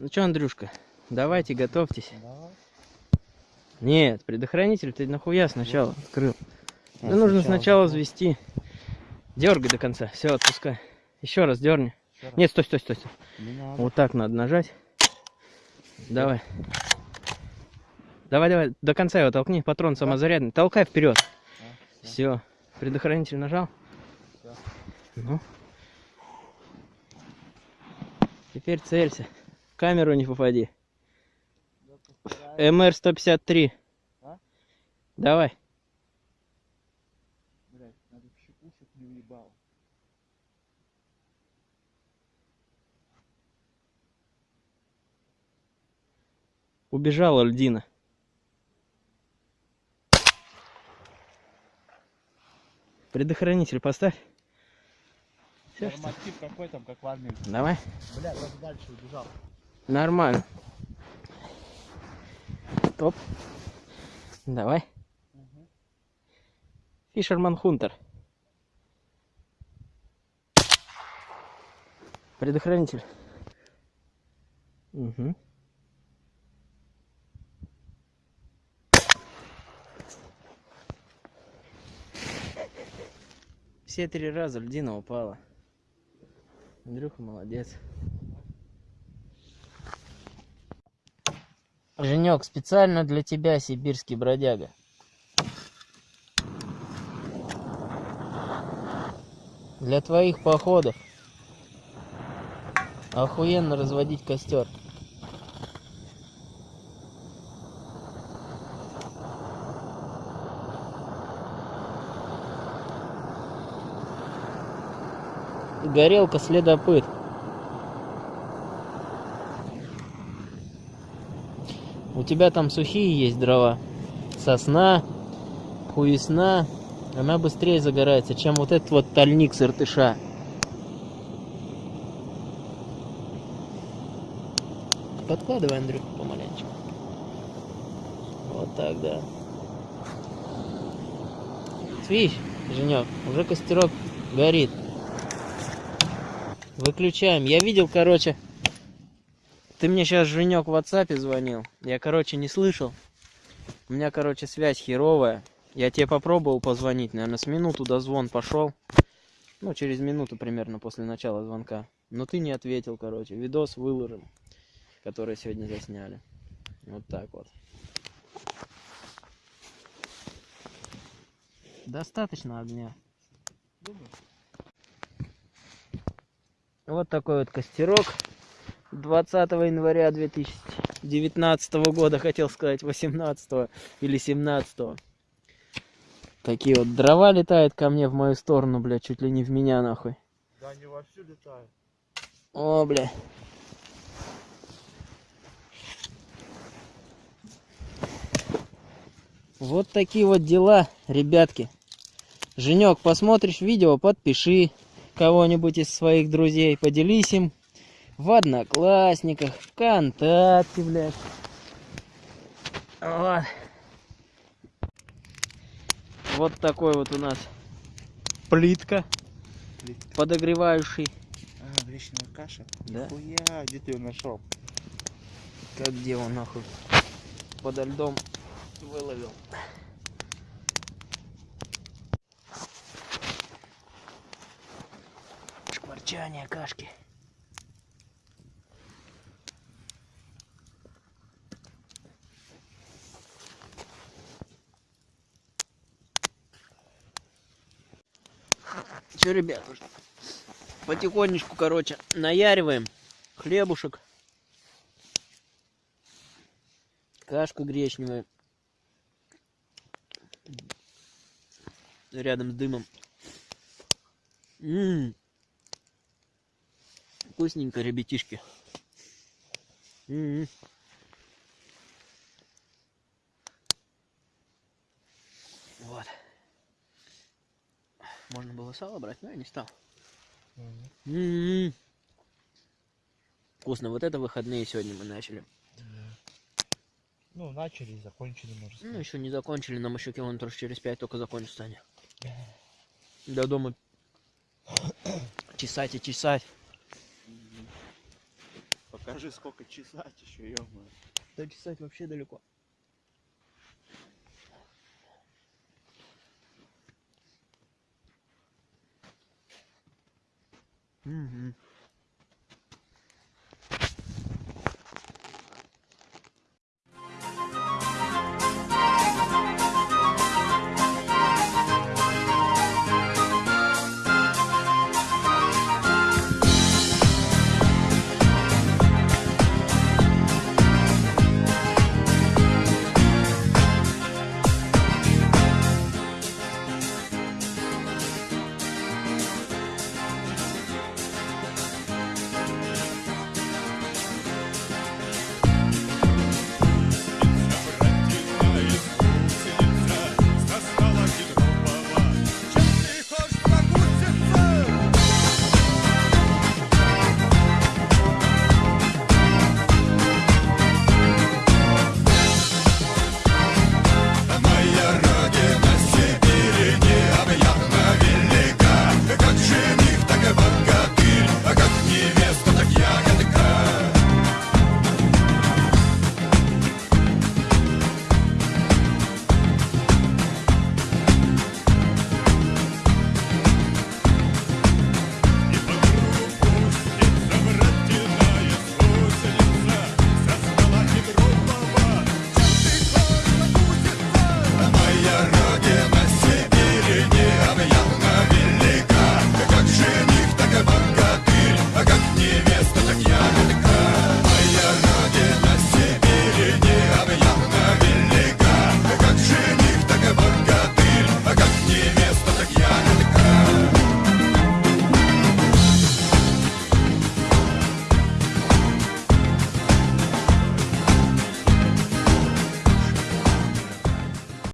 Ну что, Андрюшка, давайте, готовьтесь. Давай. Нет, предохранитель ты нахуя сначала открыл. А, Да нужно сначала взвести. Дергай до конца. Все, отпускай. Еще раз дерни. Ещё раз. Нет, стой, стой, стой, стой. Вот так надо нажать. Давай. Давай, давай, до конца его толкни, патрон самозарядный. Толкай вперед. А, всё. Все. Предохранитель нажал? Всё. Ну. Теперь целься. Камеру не попади. МР-153. А? Давай. Блядь, надо в щеку, чтоб не уебало. Убежала льдина. Предохранитель поставь. Норматив какой там, как в армии. Давай. Блядь, даже дальше убежал. Нормально. Топ. Давай. Фишерман Хунтер. Предохранитель. Угу. Все три раза льдина упала. Андрюха молодец. Женек, специально для тебя, сибирский бродяга. Для твоих походов. Охуенно разводить костер. Горелка следопыт. У тебя там сухие есть дрова. Сосна, хуесна. Она быстрее загорается, чем вот этот вот тальник с иртыша. Подкладывай, Андрюха, помаленечку. Вот так, да. Видишь, Женек, уже костерок горит. Выключаем. Я видел, короче, ты мне сейчас, Женек, в WhatsApp звонил. Я, короче, не слышал. У меня, короче, связь херовая. Я тебе попробовал позвонить, наверное, с минуту дозвон пошел. Ну, через минуту примерно после начала звонка. Но ты не ответил, короче. Видос выложим, который сегодня засняли. Вот так вот. Достаточно огня. Вот такой вот костерок. 20 января 2019 года, хотел сказать 18 или 17. Такие вот дрова летают ко мне в мою сторону, бля, чуть ли не в меня нахуй. Да они вовсю летают. О, бля. Вот такие вот дела, ребятки. Женек, посмотришь видео, подпиши кого-нибудь из своих друзей, поделись им в Одноклассниках, ВКонтакте, блядь. Вот. Вот такой вот у нас плитка, Плитка. подогревающий. А, гречневая каша? Да. Хуя, где ты ее нашел? Как где он нахуй? Подо льдом выловил. Шкварчание кашки. Че, ребят, потихонечку, короче, наяриваем хлебушек. Кашка гречневая. Рядом с дымом. М. Вкусненько, ребятишки. М. Вот. Можно было сало брать, но я не стал. М. Вкусно. Вот это выходные сегодня мы начали. Ну, начали и закончили, можно Ну, сказать. еще не закончили, нам еще километров через пять только закончится они. До дома чесать и чесать. Пока Скажи, сколько чесать еще, ё Да чесать вообще далеко. Угу.